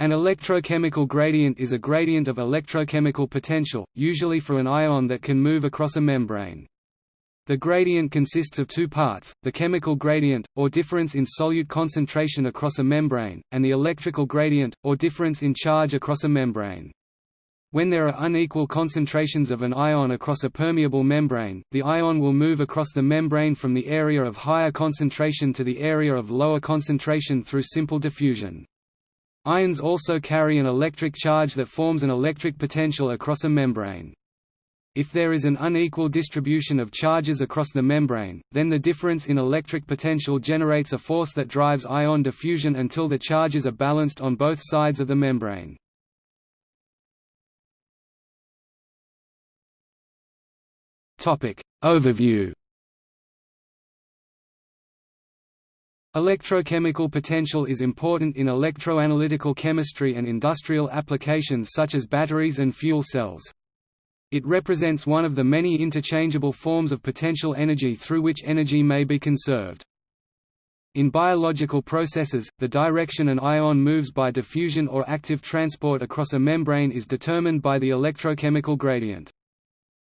An electrochemical gradient is a gradient of electrochemical potential, usually for an ion that can move across a membrane. The gradient consists of two parts, the chemical gradient, or difference in solute concentration across a membrane, and the electrical gradient, or difference in charge across a membrane. When there are unequal concentrations of an ion across a permeable membrane, the ion will move across the membrane from the area of higher concentration to the area of lower concentration through simple diffusion. Ions also carry an electric charge that forms an electric potential across a membrane. If there is an unequal distribution of charges across the membrane, then the difference in electric potential generates a force that drives ion diffusion until the charges are balanced on both sides of the membrane. Overview Electrochemical potential is important in electroanalytical chemistry and industrial applications such as batteries and fuel cells. It represents one of the many interchangeable forms of potential energy through which energy may be conserved. In biological processes, the direction an ion moves by diffusion or active transport across a membrane is determined by the electrochemical gradient.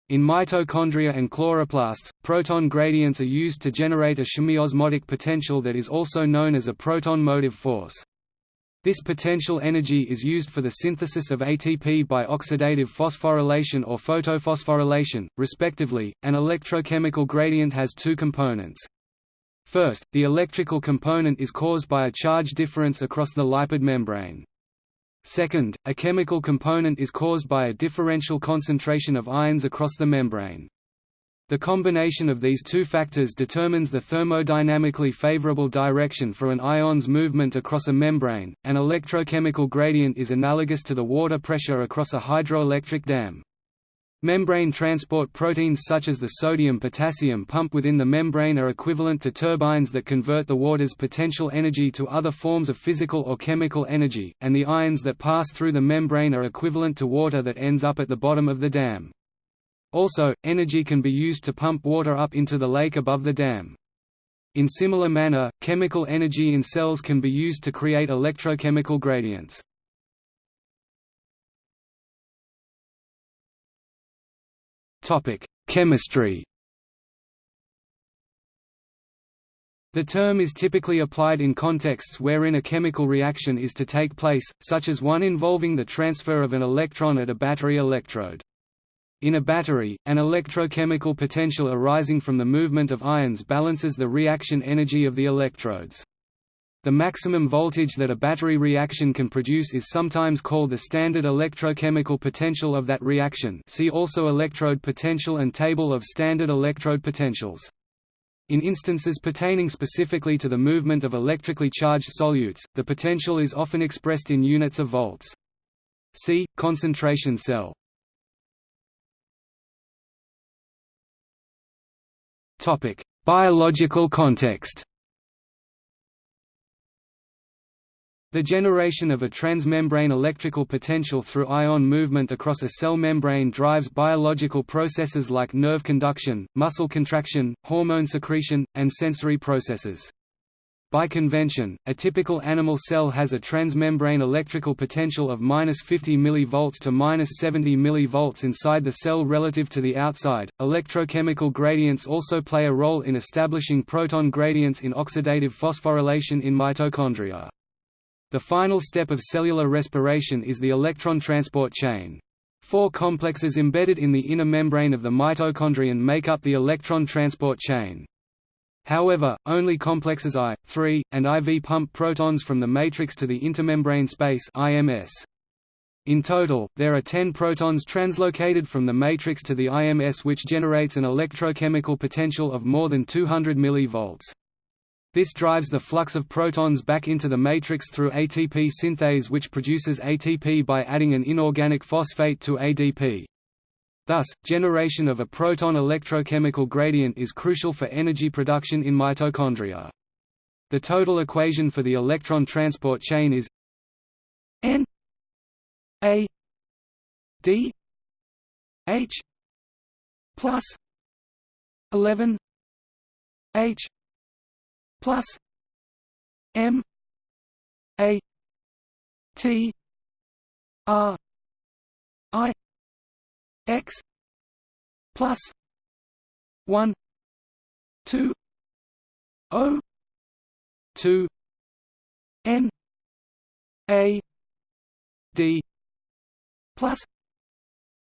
In mitochondria and chloroplasts, proton gradients are used to generate a chemiosmotic potential that is also known as a proton motive force. This potential energy is used for the synthesis of ATP by oxidative phosphorylation or photophosphorylation, respectively. An electrochemical gradient has two components. First, the electrical component is caused by a charge difference across the lipid membrane. Second, a chemical component is caused by a differential concentration of ions across the membrane. The combination of these two factors determines the thermodynamically favorable direction for an ion's movement across a membrane. An electrochemical gradient is analogous to the water pressure across a hydroelectric dam. Membrane transport proteins such as the sodium-potassium pump within the membrane are equivalent to turbines that convert the water's potential energy to other forms of physical or chemical energy, and the ions that pass through the membrane are equivalent to water that ends up at the bottom of the dam. Also, energy can be used to pump water up into the lake above the dam. In similar manner, chemical energy in cells can be used to create electrochemical gradients. Chemistry The term is typically applied in contexts wherein a chemical reaction is to take place, such as one involving the transfer of an electron at a battery electrode. In a battery, an electrochemical potential arising from the movement of ions balances the reaction energy of the electrodes. The maximum voltage that a battery reaction can produce is sometimes called the standard electrochemical potential of that reaction see also electrode potential and table of standard electrode potentials. In instances pertaining specifically to the movement of electrically charged solutes, the potential is often expressed in units of volts. See, concentration cell Biological context. The generation of a transmembrane electrical potential through ion movement across a cell membrane drives biological processes like nerve conduction, muscle contraction, hormone secretion, and sensory processes. By convention, a typical animal cell has a transmembrane electrical potential of -50 mV to -70 mV inside the cell relative to the outside. Electrochemical gradients also play a role in establishing proton gradients in oxidative phosphorylation in mitochondria. The final step of cellular respiration is the electron transport chain. Four complexes embedded in the inner membrane of the mitochondrion make up the electron transport chain. However, only complexes I, III, and IV pump protons from the matrix to the intermembrane space IMS. In total, there are 10 protons translocated from the matrix to the IMS which generates an electrochemical potential of more than 200 mV. This drives the flux of protons back into the matrix through ATP synthase which produces ATP by adding an inorganic phosphate to ADP. Thus, generation of a proton electrochemical gradient is crucial for energy production in mitochondria. The total equation for the electron transport chain is N A D H plus 11 H plus M A T R I X plus one two O two N A D plus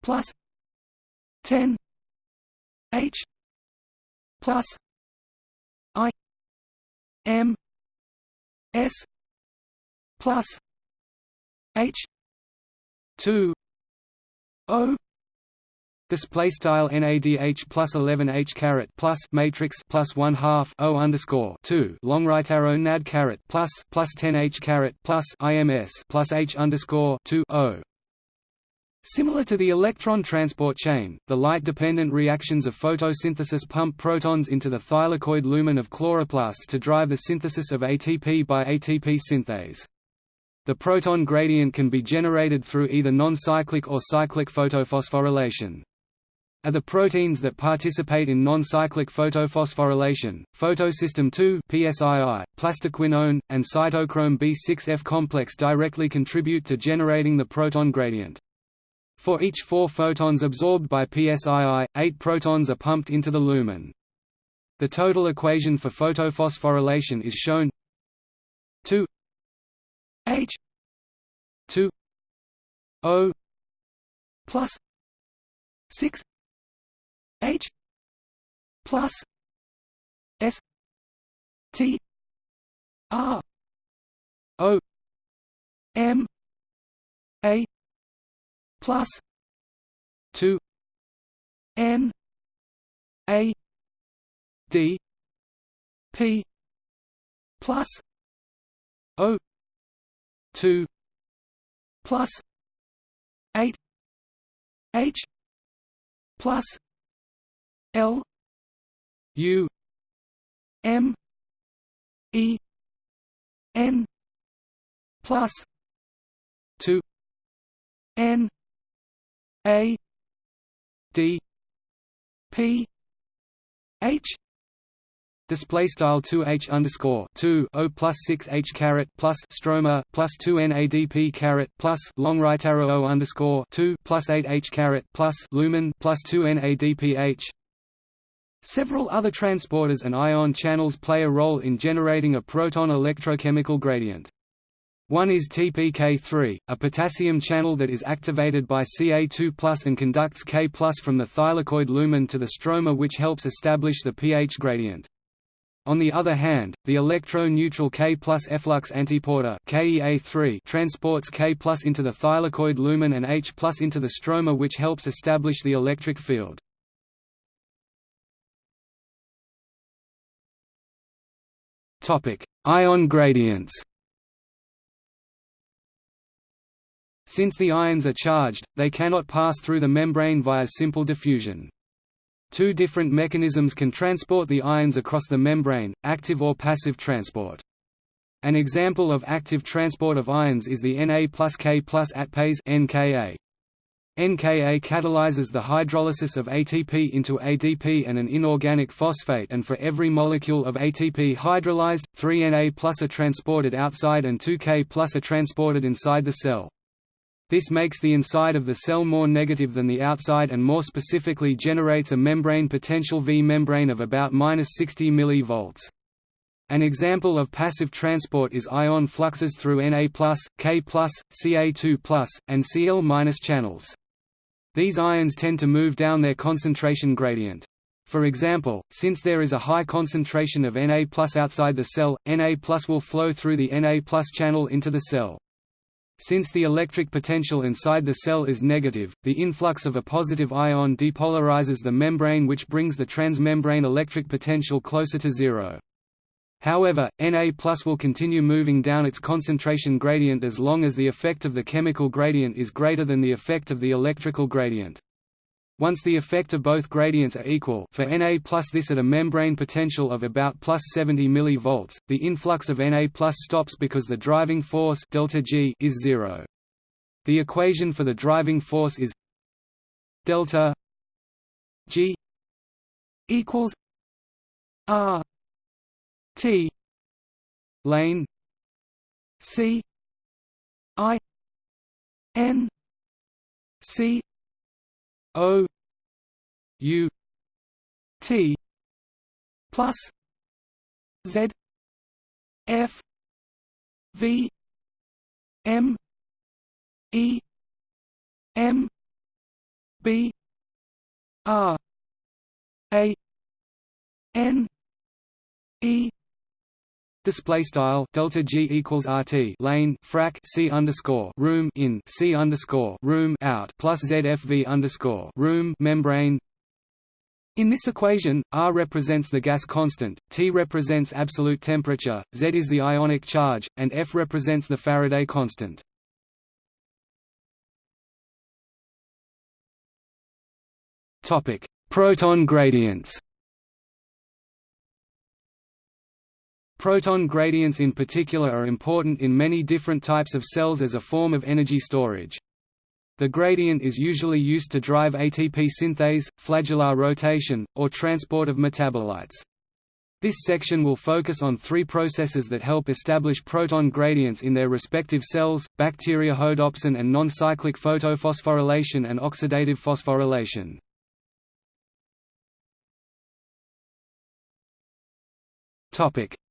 plus ten H plus M S plus H two O display style NADH plus 11 H caret plus matrix plus one half O underscore two long right arrow NAD caret plus plus 10 H caret plus IMS plus H underscore two O Similar to the electron transport chain, the light-dependent reactions of photosynthesis pump protons into the thylakoid lumen of chloroplasts to drive the synthesis of ATP by ATP synthase. The proton gradient can be generated through either non-cyclic or cyclic photophosphorylation. Are the proteins that participate in non-cyclic photophosphorylation, photosystem II PSII, plastoquinone, and cytochrome B6F complex directly contribute to generating the proton gradient. For each four photons absorbed by PSII, eight protons are pumped into the lumen. The total equation for photophosphorylation is shown 2 H 2 O plus 6 H plus S T R O M A plus 2 n a d p plus o 2 plus 8 h plus l u m e n plus 2 n a D P H display style 2 H underscore 2 O plus 6 H caret plus stroma plus 2 NADP caret plus long right arrow O underscore 2 plus 8 H caret plus lumen plus 2 NADPH Several other transporters and ion channels play a role in generating a proton electrochemical gradient. One is TPK3, a potassium channel that is activated by Ca2 and conducts K from the thylakoid lumen to the stroma which helps establish the pH gradient. On the other hand, the electro-neutral K efflux antiporter KEA3 transports K into the thylakoid lumen and H into the stroma which helps establish the electric field. Ion gradients Since the ions are charged, they cannot pass through the membrane via simple diffusion. Two different mechanisms can transport the ions across the membrane, active or passive transport. An example of active transport of ions is the Na plus K plus ATPase NKA. NKA catalyzes the hydrolysis of ATP into ADP and an inorganic phosphate and for every molecule of ATP hydrolyzed, 3 Na plus are transported outside and 2 K plus are transported inside the cell. This makes the inside of the cell more negative than the outside and more specifically generates a membrane potential V membrane of about 60 mV. An example of passive transport is ion fluxes through Na+, K+, Ca2+, and Cl- channels. These ions tend to move down their concentration gradient. For example, since there is a high concentration of Na outside the cell, Na will flow through the Na channel into the cell. Since the electric potential inside the cell is negative, the influx of a positive ion depolarizes the membrane which brings the transmembrane electric potential closer to zero. However, Na will continue moving down its concentration gradient as long as the effect of the chemical gradient is greater than the effect of the electrical gradient. Once the effect of both gradients are equal for Na plus this at a membrane potential of about plus 70 mV, the influx of Na plus stops because the driving force delta G is zero. The equation for the driving force is delta G equals R T lane C I N C O U T plus Z F V M E M B R A N E Display style delta G equals RT lane frac C underscore room in C underscore room out plus ZFV underscore room membrane. In this equation, R represents the gas constant, T represents absolute temperature, Z is the ionic charge, and F represents the Faraday constant. Topic: Proton gradients. Proton gradients in particular are important in many different types of cells as a form of energy storage. The gradient is usually used to drive ATP synthase, flagellar rotation, or transport of metabolites. This section will focus on three processes that help establish proton gradients in their respective cells, bacteriorhodopsin and non-cyclic photophosphorylation and oxidative phosphorylation.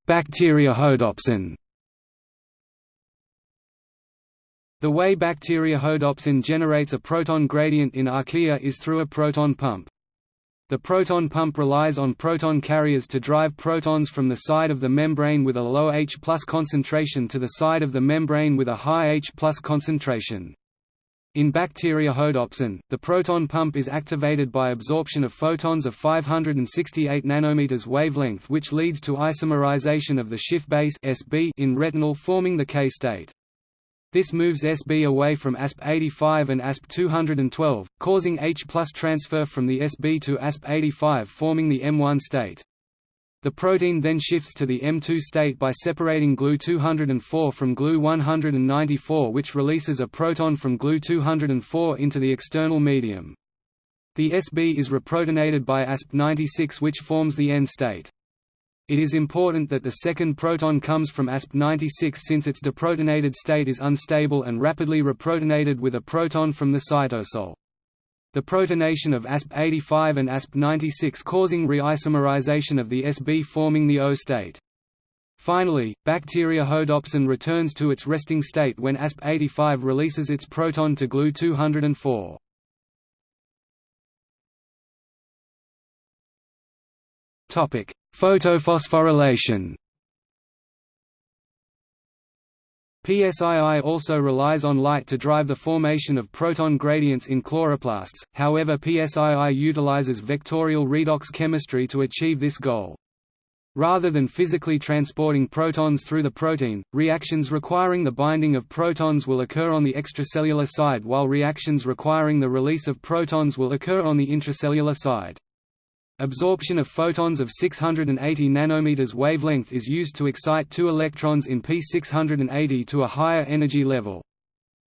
Bacteriorhodopsin The way bacteriorhodopsin generates a proton gradient in archaea is through a proton pump. The proton pump relies on proton carriers to drive protons from the side of the membrane with a low H concentration to the side of the membrane with a high H concentration. In bacteriorhodopsin, the proton pump is activated by absorption of photons of 568 nanometers wavelength which leads to isomerization of the Schiff base SB in retinal forming the K state. This moves SB away from AsP85 and AsP212, causing H transfer from the SB to AsP85 forming the M1 state. The protein then shifts to the M2 state by separating Glu-204 from Glu-194 which releases a proton from Glu-204 into the external medium. The SB is reprotonated by AsP96 which forms the N state. It is important that the second proton comes from AsP96 since its deprotonated state is unstable and rapidly reprotonated with a proton from the cytosol the protonation of AsP85 and AsP96 causing reisomerization of the SB forming the O state. Finally, bacteriorhodopsin returns to its resting state when AsP85 releases its proton to Glu-204. Photophosphorylation PSII also relies on light to drive the formation of proton gradients in chloroplasts, however PSII utilizes vectorial redox chemistry to achieve this goal. Rather than physically transporting protons through the protein, reactions requiring the binding of protons will occur on the extracellular side while reactions requiring the release of protons will occur on the intracellular side. Absorption of photons of 680 nanometers wavelength is used to excite two electrons in P680 to a higher energy level.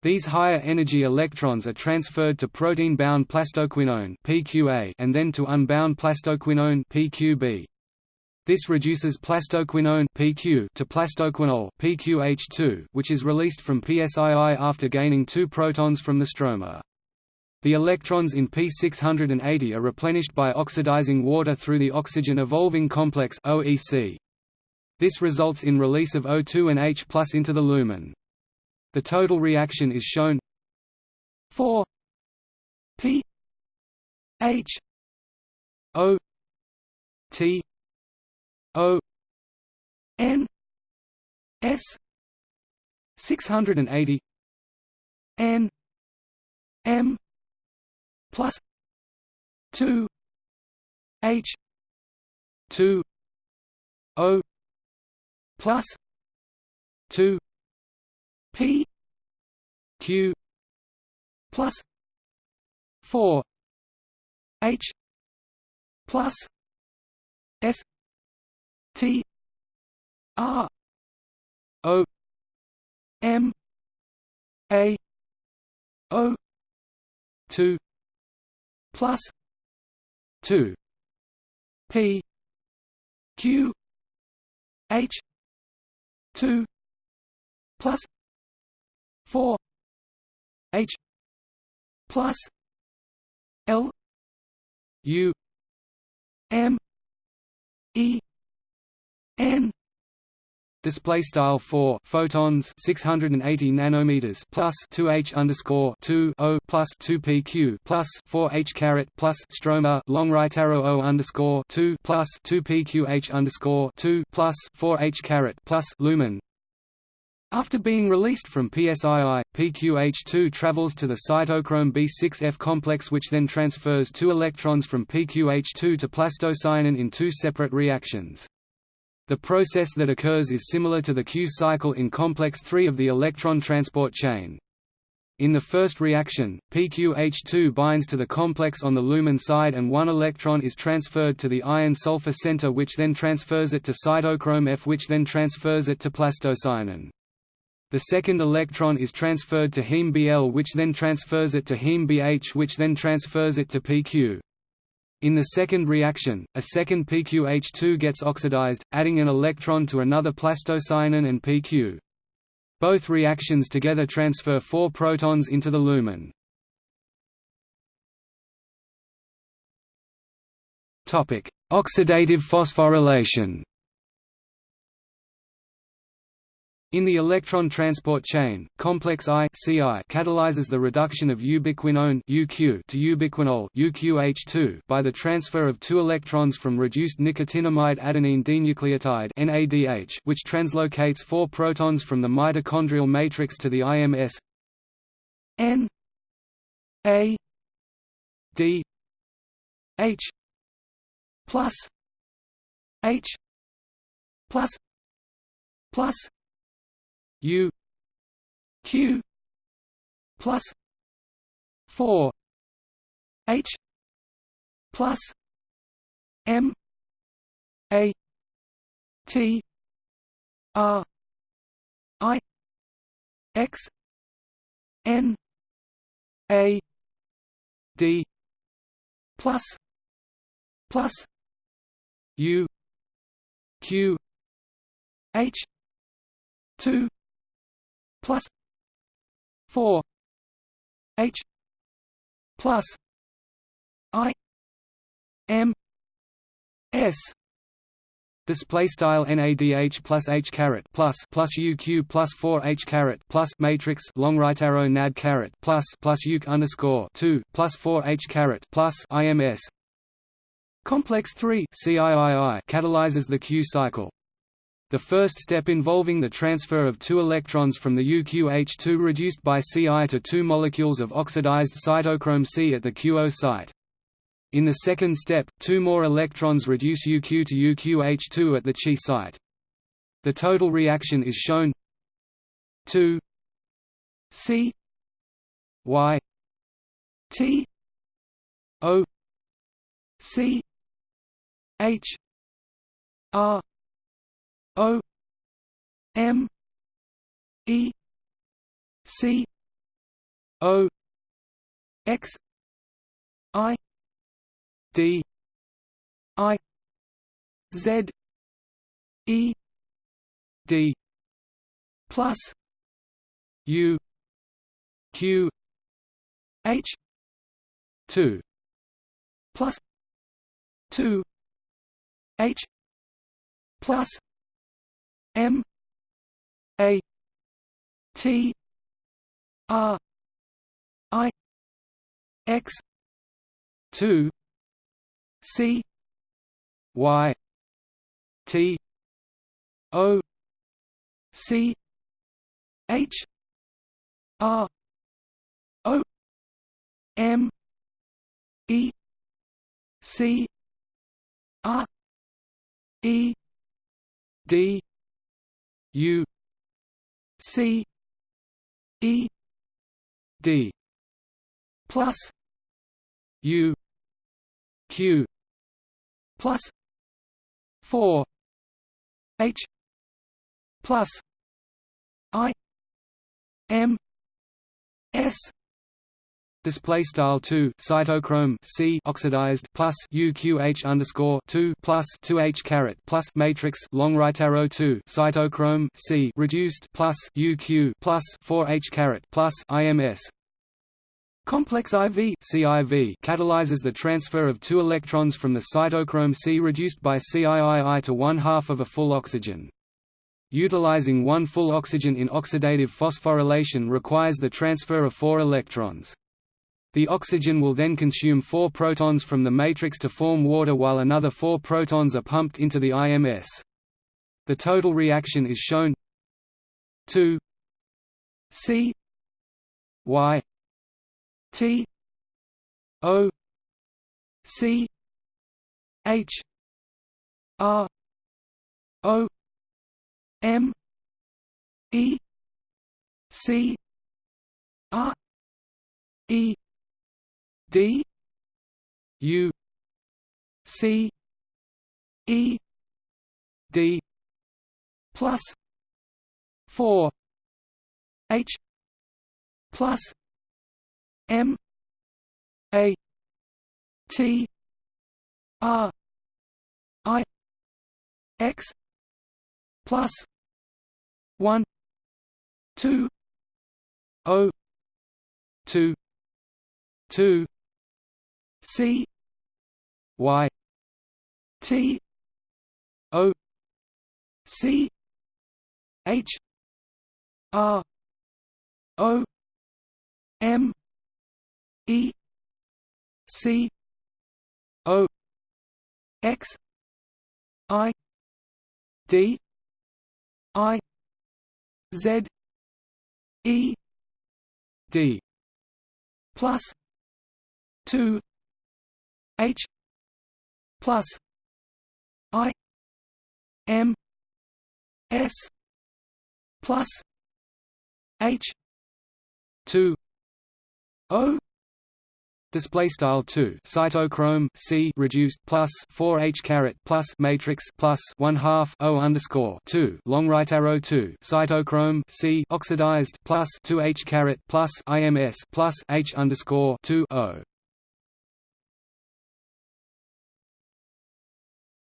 These higher energy electrons are transferred to protein-bound plastoquinone (PQA) and then to unbound plastoquinone (PQB). This reduces plastoquinone (PQ) to plastoquinol (PQH2), which is released from PSII after gaining two protons from the stroma. The electrons in P680 are replenished by oxidizing water through the oxygen evolving complex OEC. This results in release of O2 and H into the lumen. The total reaction is shown 4 P H O T O N S 680 N M plus 2 H 2 O plus 2 P Q plus 4 H plus S T R O M A O two plus 2 p q h 2 plus 4 H plus L U M E N Display style four photons six hundred and eighty nanometers plus two h underscore two o plus two pq plus four h caret plus stroma long right arrow o underscore two plus two pqh underscore two plus four h caret plus lumen. After being released from PSII, PQH2 travels to the cytochrome B6F complex which then transfers two electrons from PQH2 to plastocyanin in two separate reactions. The process that occurs is similar to the Q cycle in complex 3 of the electron transport chain. In the first reaction, PQH2 binds to the complex on the lumen side and one electron is transferred to the iron-sulfur center which then transfers it to cytochrome F which then transfers it to plastocyanin. The second electron is transferred to heme Bl which then transfers it to heme Bh which then transfers it to PQ. In the second reaction, a second PQH2 gets oxidized, adding an electron to another plastocyanin and PQ. Both reactions together transfer four protons into the lumen. Oxidative phosphorylation In the electron transport chain, complex I CI catalyzes the reduction of ubiquinone UQ to ubiquinol UQH2 by the transfer of two electrons from reduced nicotinamide adenine dinucleotide NADH, which translocates four protons from the mitochondrial matrix to the IMS N A D H plus H plus plus U Q plus four H plus M A T R I X N A D plus plus U Q H two plus 4 h plus i m s Display style NADH plus H caret plus plus UQ plus four H caret plus matrix long right arrow NAD caret plus plus UQ underscore two plus four H caret plus IMS Complex three CIII catalyzes the Q cycle. The first step involving the transfer of two electrons from the UQH2 reduced by Ci to two molecules of oxidized cytochrome C at the QO site. In the second step, two more electrons reduce UQ to UQH2 at the Chi site. The total reaction is shown 2 C Y T O C H R M E C O X I D I Z E D plus U Q H two plus two H plus M A T R I X two C Y T O C H R O M E C R E D U C E D plus U Q plus four H plus I M S display style 2 cytochrome C oxidized plus UQH underscore 2 plus 2H caret plus matrix long right arrow 2 cytochrome C reduced plus UQ plus 4H caret plus IMS Complex IV CIV catalyzes the transfer of two electrons from the cytochrome C reduced by CIII to one half of a full oxygen. Utilizing one full oxygen in oxidative phosphorylation requires the transfer of four electrons. The oxygen will then consume four protons from the matrix to form water while another four protons are pumped into the IMS. The total reaction is shown 2 C Y T O C H R O M E C R E D U C E D plus four H plus M A T R I X plus one two O two two C Y T O C H R O M E C O X I D I Z E D plus two H plus I M S plus H two O display style 2 cytochrome c reduced plus 4 h caret plus matrix plus 1 half o underscore 2 long right arrow 2 cytochrome c oxidized plus 2 h caret plus ims plus h underscore 2 o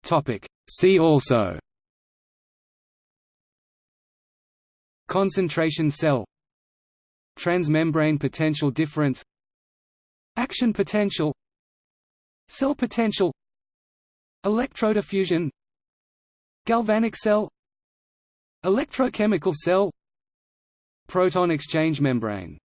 topic. See also. Concentration cell. Transmembrane potential difference. Action potential. Cell potential. Electrodiffusion. Galvanic cell. Electrochemical cell. Proton exchange membrane